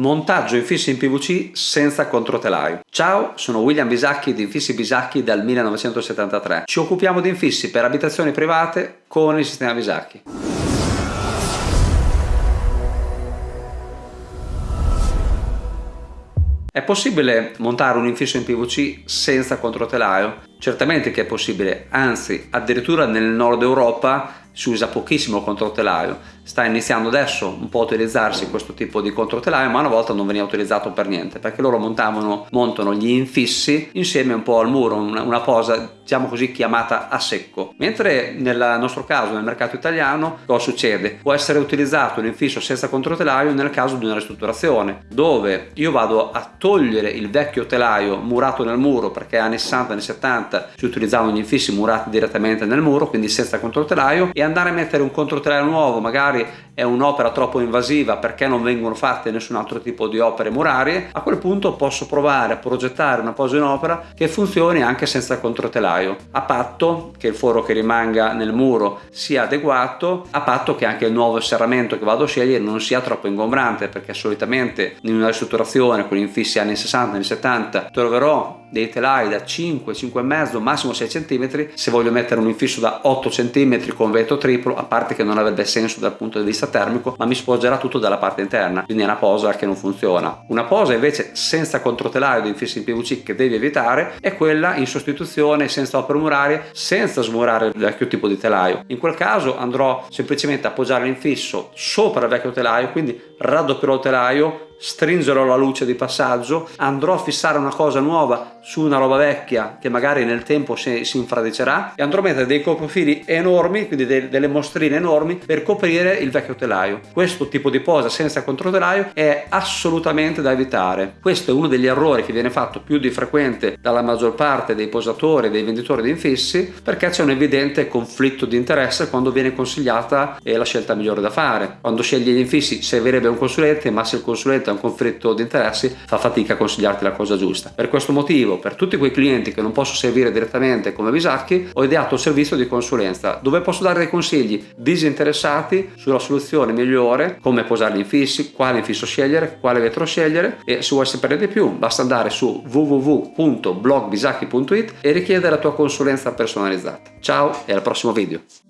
Montaggio infissi in PVC senza controtelaio. Ciao, sono William Bisacchi di Infissi Bisacchi dal 1973. Ci occupiamo di infissi per abitazioni private con il sistema Bisacchi. È possibile montare un infisso in PVC senza controtelaio? Certamente che è possibile, anzi addirittura nel nord Europa si usa pochissimo controtelaio sta iniziando adesso un po' a utilizzarsi questo tipo di controtelaio ma una volta non veniva utilizzato per niente perché loro montavano, montano gli infissi insieme un po' al muro una, una posa diciamo così chiamata a secco mentre nel nostro caso nel mercato italiano cosa succede? può essere utilizzato l'infisso senza controtelaio nel caso di una ristrutturazione dove io vado a togliere il vecchio telaio murato nel muro perché anni 60 anni 70 si utilizzavano gli infissi murati direttamente nel muro quindi senza controtelaio e andare a mettere un controtelaio nuovo magari target è un'opera troppo invasiva perché non vengono fatte nessun altro tipo di opere murarie, a quel punto posso provare a progettare una posa in opera che funzioni anche senza controtelaio, a patto che il foro che rimanga nel muro sia adeguato, a patto che anche il nuovo serramento che vado a scegliere non sia troppo ingombrante perché solitamente in una ristrutturazione con infissi anni 60, anni 70 troverò dei telai da 5, 5,5, massimo 6 cm, se voglio mettere un infisso da 8 cm con vetro triplo, a parte che non avrebbe senso dal punto di vista termico, ma mi spoggerà tutto dalla parte interna, quindi è una posa che non funziona. Una posa invece senza controtelaio di infissi in PVC che devi evitare è quella in sostituzione senza opere murarie, senza smurare il vecchio tipo di telaio. In quel caso andrò semplicemente a appoggiare l'infisso sopra il vecchio telaio, quindi raddoppierò il telaio, stringerò la luce di passaggio, andrò a fissare una cosa nuova su una roba vecchia che magari nel tempo si, si infradicerà e andrò a mettere dei coprofili enormi, quindi de, delle mostrine enormi per coprire il vecchio telaio. Questo tipo di posa senza controtelaio è assolutamente da evitare. Questo è uno degli errori che viene fatto più di frequente dalla maggior parte dei posatori e dei venditori di infissi perché c'è un evidente conflitto di interesse quando viene consigliata la scelta migliore da fare. Quando scegli gli infissi servirebbe un consulente ma se il consulente ha un conflitto di interessi fa fatica a consigliarti la cosa giusta. Per questo motivo per tutti quei clienti che non posso servire direttamente come Bisacchi ho ideato il servizio di consulenza dove posso dare dei consigli disinteressati sulla soluzione migliore come posare gli infissi, quale infisso scegliere, quale vetro scegliere e se vuoi sapere di più basta andare su www.blogbisacchi.it e richiedere la tua consulenza personalizzata. Ciao e al prossimo video!